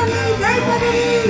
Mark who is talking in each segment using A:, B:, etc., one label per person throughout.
A: Germany! Great Germany!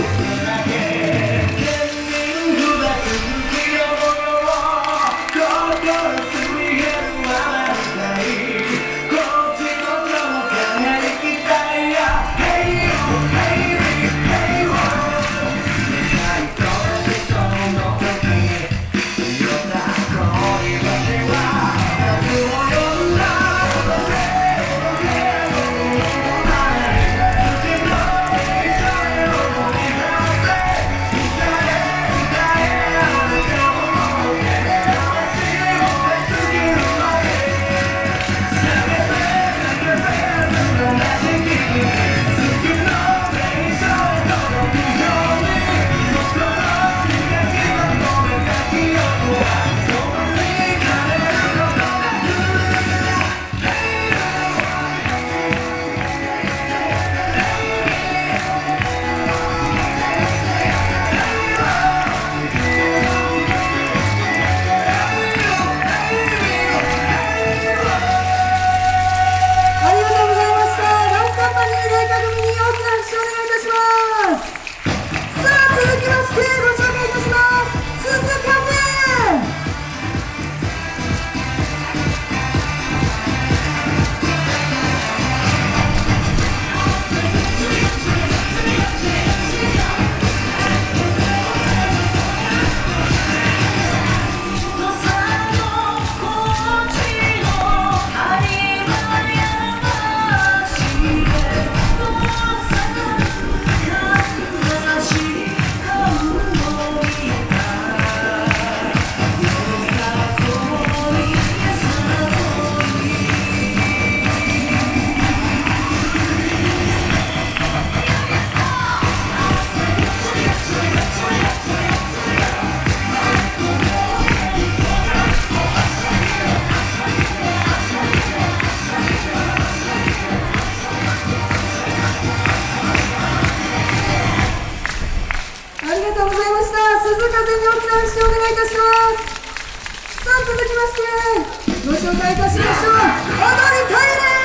B: きな拍手をお願いいたします。さあ続きましてご紹介いたしましょう。踊りトイレ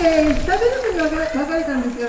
B: 食べるのに分かれたんですよ